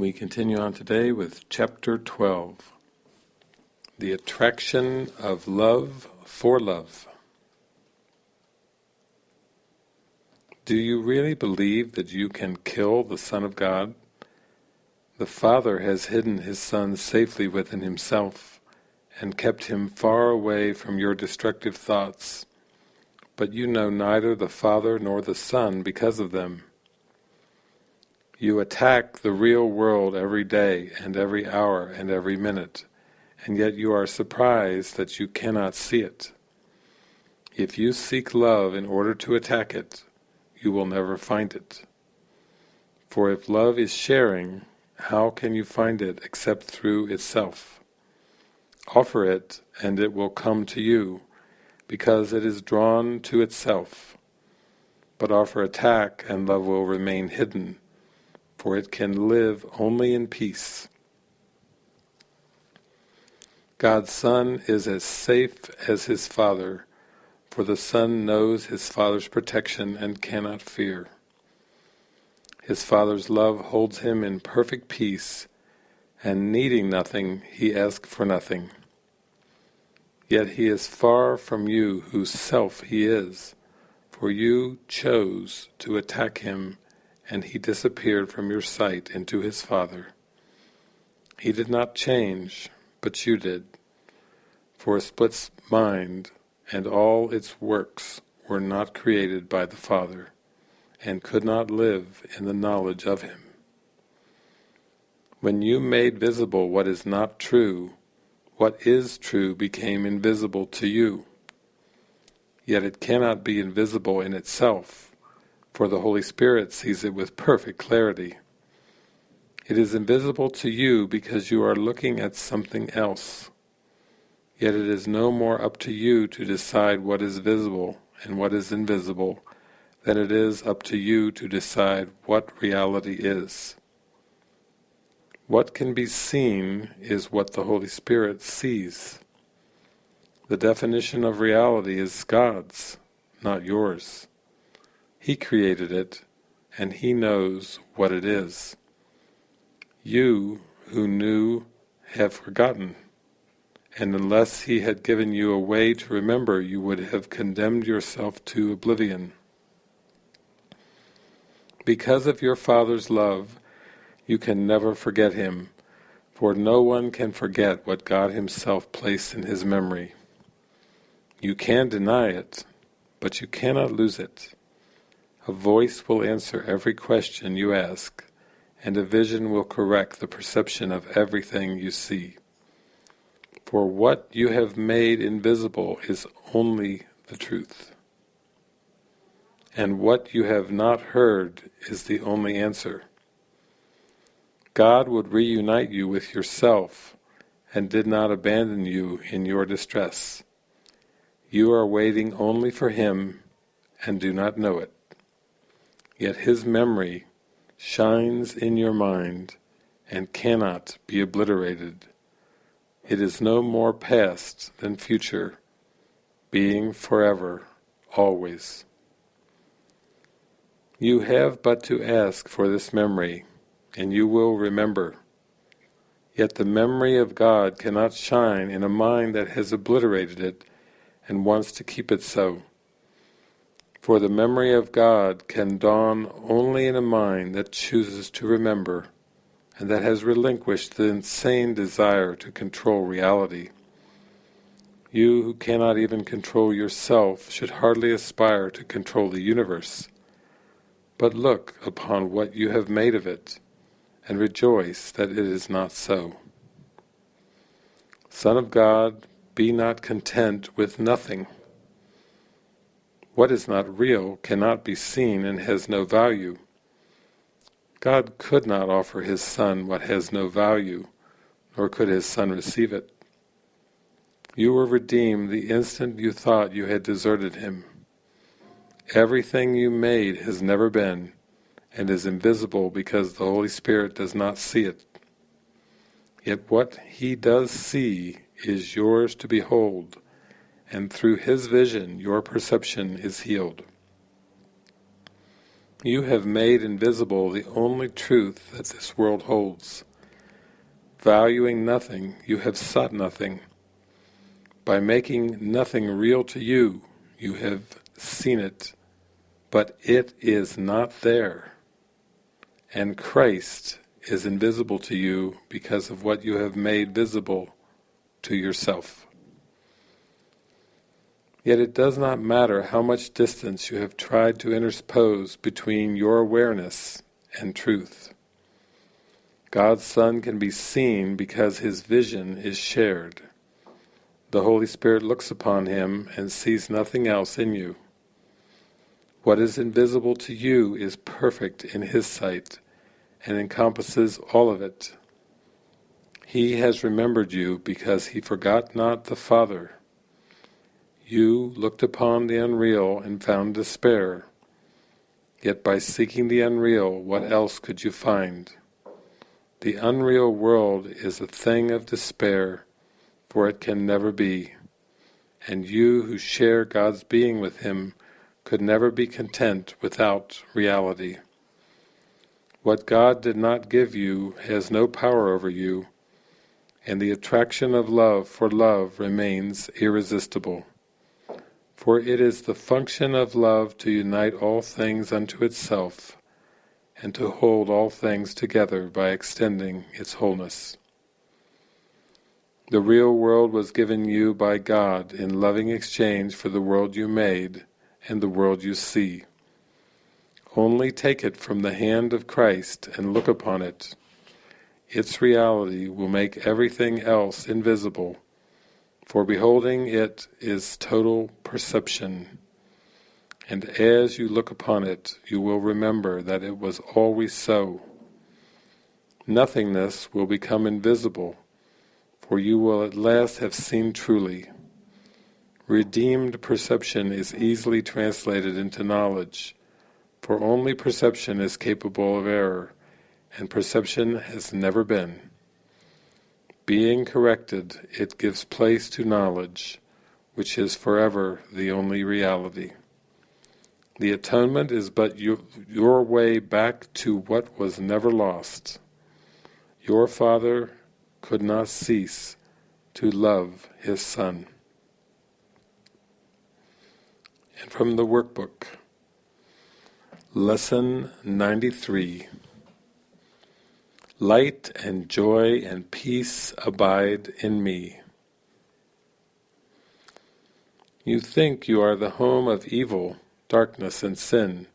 We continue on today with chapter 12 The Attraction of Love for Love. Do you really believe that you can kill the Son of God? The Father has hidden His Son safely within Himself and kept Him far away from your destructive thoughts, but you know neither the Father nor the Son because of them. You attack the real world every day and every hour and every minute, and yet you are surprised that you cannot see it. If you seek love in order to attack it, you will never find it. For if love is sharing, how can you find it except through itself? Offer it, and it will come to you, because it is drawn to itself. But offer attack, and love will remain hidden, for it can live only in peace. God's Son is as safe as his Father, for the Son knows his Father's protection and cannot fear. His Father's love holds him in perfect peace, and needing nothing, he asks for nothing. Yet he is far from you whose self he is, for you chose to attack him, and he disappeared from your sight into his Father. He did not change, but you did. For a split mind and all its works were not created by the Father, and could not live in the knowledge of Him. When you made visible what is not true, what is true became invisible to you. Yet it cannot be invisible in itself, for the Holy Spirit sees it with perfect clarity. It is invisible to you because you are looking at something else. Yet it is no more up to you to decide what is visible and what is invisible than it is up to you to decide what reality is. What can be seen is what the Holy Spirit sees. The definition of reality is God's, not yours. He created it, and He knows what it is. You, who knew, have forgotten and unless he had given you a way to remember, you would have condemned yourself to oblivion. Because of your Father's love, you can never forget him, for no one can forget what God himself placed in his memory. You can deny it, but you cannot lose it. A voice will answer every question you ask, and a vision will correct the perception of everything you see. For what you have made invisible is only the truth. And what you have not heard is the only answer. God would reunite you with yourself and did not abandon you in your distress. You are waiting only for Him and do not know it. Yet His memory shines in your mind and cannot be obliterated it is no more past than future, being forever, always. You have but to ask for this memory, and you will remember. Yet the memory of God cannot shine in a mind that has obliterated it and wants to keep it so. For the memory of God can dawn only in a mind that chooses to remember and that has relinquished the insane desire to control reality. You who cannot even control yourself should hardly aspire to control the universe. But look upon what you have made of it, and rejoice that it is not so. Son of God, be not content with nothing. What is not real cannot be seen and has no value. God could not offer his Son what has no value, nor could his Son receive it. You were redeemed the instant you thought you had deserted him. Everything you made has never been, and is invisible because the Holy Spirit does not see it. Yet what he does see is yours to behold, and through his vision your perception is healed. You have made invisible the only truth that this world holds. Valuing nothing, you have sought nothing. By making nothing real to you, you have seen it, but it is not there. And Christ is invisible to you because of what you have made visible to yourself. Yet it does not matter how much distance you have tried to interpose between your awareness and truth. God's Son can be seen because his vision is shared. The Holy Spirit looks upon him and sees nothing else in you. What is invisible to you is perfect in his sight and encompasses all of it. He has remembered you because he forgot not the Father you looked upon the unreal and found despair. Yet by seeking the unreal, what else could you find? The unreal world is a thing of despair, for it can never be. And you who share God's being with Him could never be content without reality. What God did not give you has no power over you, and the attraction of love for love remains irresistible. For it is the function of love to unite all things unto itself, and to hold all things together by extending its wholeness. The real world was given you by God in loving exchange for the world you made and the world you see. Only take it from the hand of Christ and look upon it. Its reality will make everything else invisible for beholding it is total perception, and as you look upon it, you will remember that it was always so. Nothingness will become invisible, for you will at last have seen truly. Redeemed perception is easily translated into knowledge, for only perception is capable of error, and perception has never been. Being corrected, it gives place to knowledge, which is forever the only reality. The atonement is but you, your way back to what was never lost. Your Father could not cease to love His Son. And from the workbook, Lesson 93 Light and joy and peace abide in me. You think you are the home of evil, darkness and sin.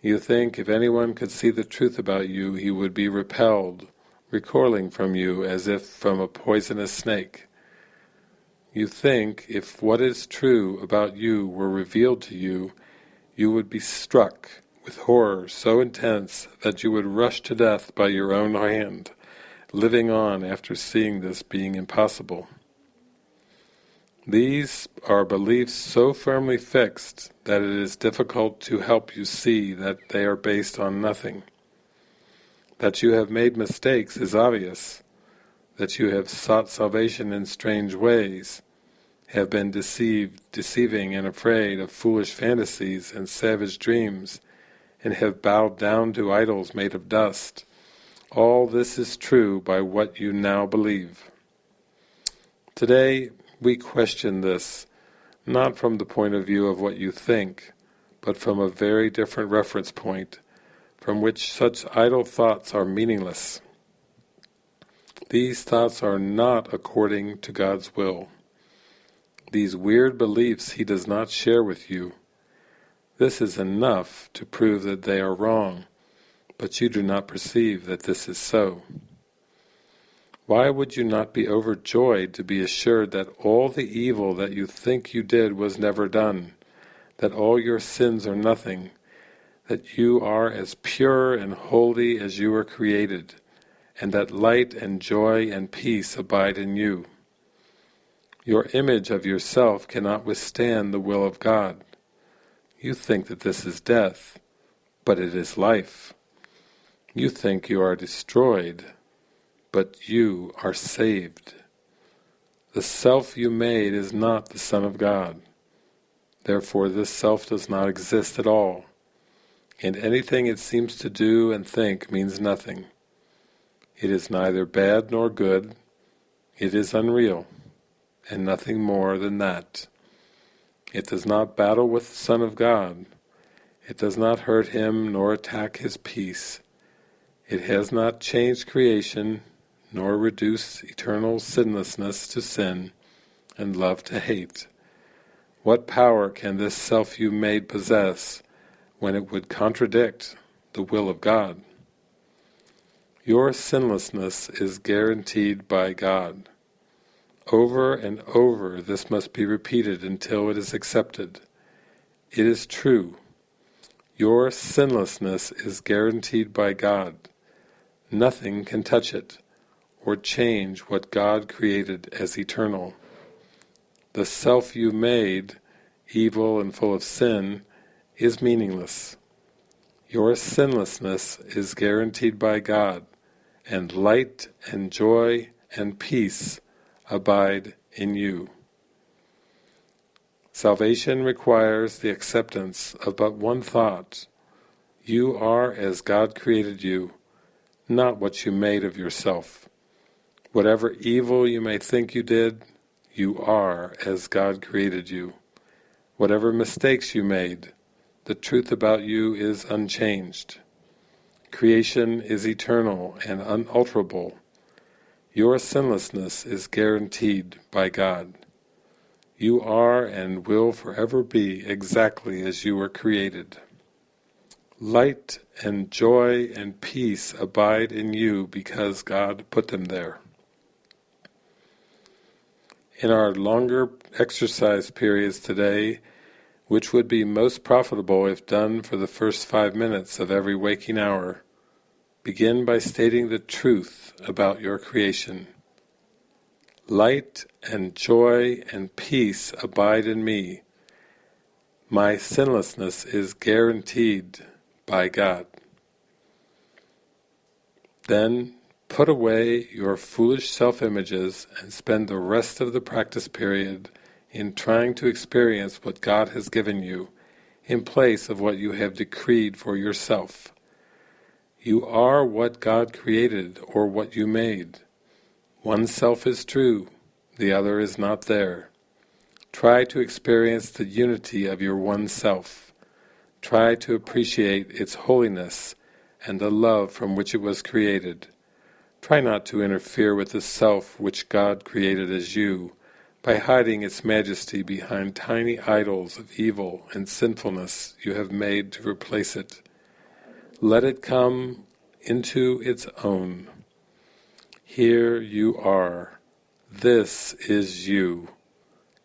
You think if anyone could see the truth about you, he would be repelled, recoiling from you as if from a poisonous snake. You think if what is true about you were revealed to you, you would be struck with horror so intense that you would rush to death by your own hand, living on after seeing this being impossible. These are beliefs so firmly fixed that it is difficult to help you see that they are based on nothing. That you have made mistakes is obvious, that you have sought salvation in strange ways, have been deceived, deceiving and afraid of foolish fantasies and savage dreams, and have bowed down to idols made of dust. All this is true by what you now believe. Today we question this, not from the point of view of what you think, but from a very different reference point, from which such idle thoughts are meaningless. These thoughts are not according to God's will. These weird beliefs He does not share with you, this is enough to prove that they are wrong, but you do not perceive that this is so. Why would you not be overjoyed to be assured that all the evil that you think you did was never done, that all your sins are nothing, that you are as pure and holy as you were created, and that light and joy and peace abide in you. Your image of yourself cannot withstand the will of God. You think that this is death, but it is life. You think you are destroyed, but you are saved. The self you made is not the Son of God. Therefore this self does not exist at all. and anything it seems to do and think means nothing. It is neither bad nor good, it is unreal, and nothing more than that. It does not battle with the Son of God, it does not hurt him nor attack his peace. It has not changed creation, nor reduced eternal sinlessness to sin, and love to hate. What power can this self you made possess when it would contradict the will of God? Your sinlessness is guaranteed by God. Over and over this must be repeated until it is accepted. It is true. Your sinlessness is guaranteed by God. Nothing can touch it, or change what God created as eternal. The self you made, evil and full of sin, is meaningless. Your sinlessness is guaranteed by God, and light and joy and peace abide in you. Salvation requires the acceptance of but one thought. You are as God created you, not what you made of yourself. Whatever evil you may think you did, you are as God created you. Whatever mistakes you made, the truth about you is unchanged. Creation is eternal and unalterable. Your sinlessness is guaranteed by God. You are and will forever be exactly as you were created. Light and joy and peace abide in you because God put them there. In our longer exercise periods today, which would be most profitable if done for the first five minutes of every waking hour, begin by stating the truth about your creation. Light and joy and peace abide in me. My sinlessness is guaranteed by God. Then put away your foolish self-images and spend the rest of the practice period in trying to experience what God has given you in place of what you have decreed for yourself. You are what God created or what you made. One self is true, the other is not there. Try to experience the unity of your one self. Try to appreciate its holiness and the love from which it was created. Try not to interfere with the self which God created as you, by hiding its majesty behind tiny idols of evil and sinfulness you have made to replace it. Let it come into its own. Here you are. This is you.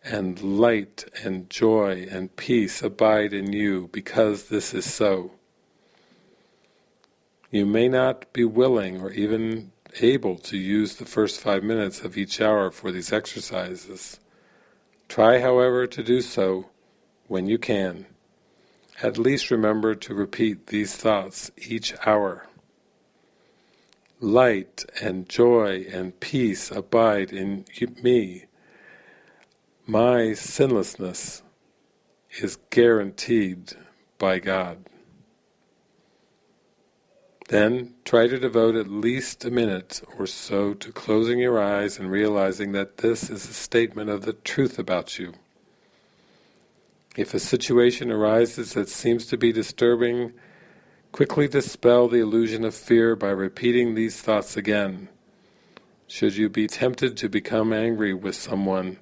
And light and joy and peace abide in you because this is so. You may not be willing or even able to use the first five minutes of each hour for these exercises. Try, however, to do so when you can. At least remember to repeat these thoughts each hour. Light and joy and peace abide in me. My sinlessness is guaranteed by God. Then try to devote at least a minute or so to closing your eyes and realizing that this is a statement of the truth about you. If a situation arises that seems to be disturbing, quickly dispel the illusion of fear by repeating these thoughts again. Should you be tempted to become angry with someone,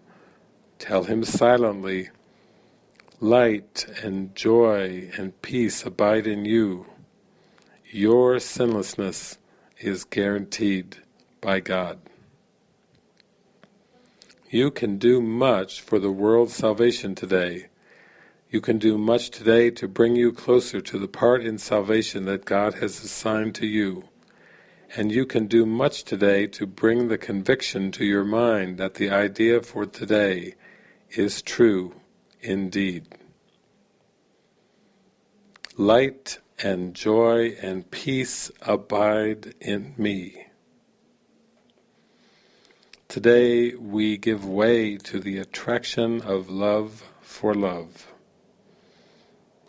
tell him silently, Light and joy and peace abide in you. Your sinlessness is guaranteed by God. You can do much for the world's salvation today. You can do much today to bring you closer to the part in salvation that God has assigned to you. And you can do much today to bring the conviction to your mind that the idea for today is true indeed. Light and joy and peace abide in me. Today we give way to the attraction of love for love.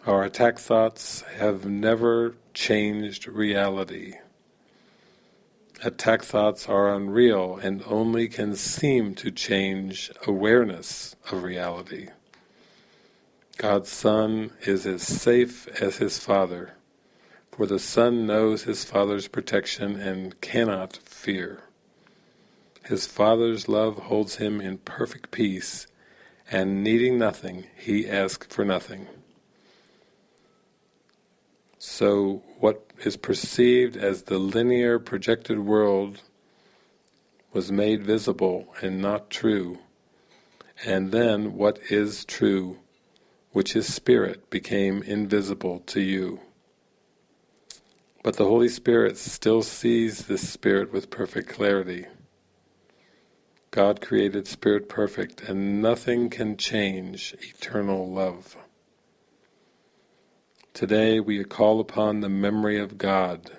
Our attack thoughts have never changed reality. Attack thoughts are unreal and only can seem to change awareness of reality. God's Son is as safe as his Father, for the Son knows his Father's protection and cannot fear. His Father's love holds him in perfect peace, and needing nothing, he asks for nothing. So what is perceived as the linear projected world was made visible and not true, and then what is true, which is spirit, became invisible to you. But the Holy Spirit still sees this spirit with perfect clarity. God created spirit perfect, and nothing can change eternal love. Today we call upon the memory of God.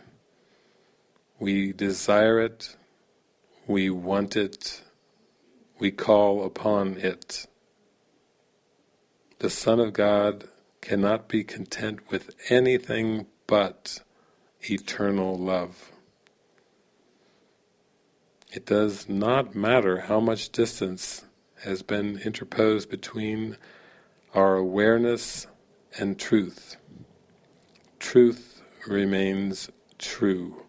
We desire it, we want it, we call upon it. The Son of God cannot be content with anything but eternal love. It does not matter how much distance has been interposed between our awareness and truth truth remains true.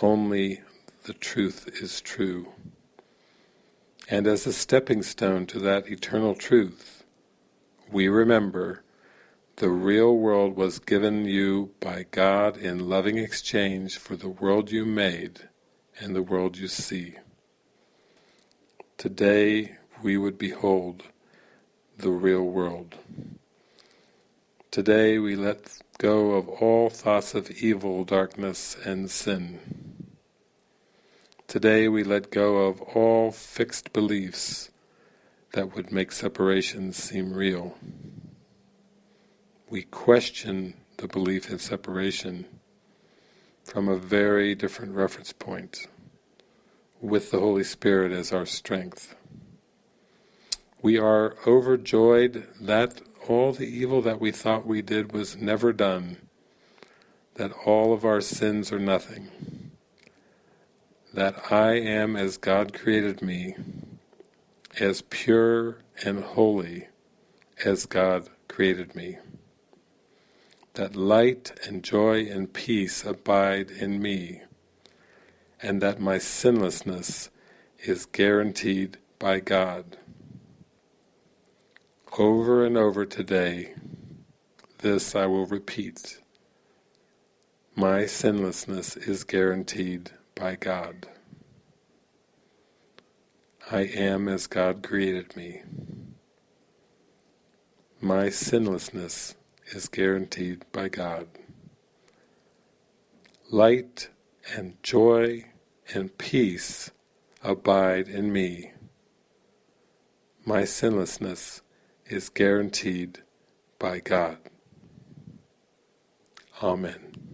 Only the truth is true. And as a stepping stone to that eternal truth, we remember the real world was given you by God in loving exchange for the world you made and the world you see. Today we would behold the real world. Today we let go of all thoughts of evil, darkness, and sin. Today we let go of all fixed beliefs that would make separation seem real. We question the belief in separation from a very different reference point, with the Holy Spirit as our strength. We are overjoyed that all the evil that we thought we did was never done, that all of our sins are nothing, that I am as God created me, as pure and holy as God created me, that light and joy and peace abide in me, and that my sinlessness is guaranteed by God. Over and over today, this I will repeat. My sinlessness is guaranteed by God. I am as God created me. My sinlessness is guaranteed by God. Light and joy and peace abide in me. My sinlessness is guaranteed by God. Amen.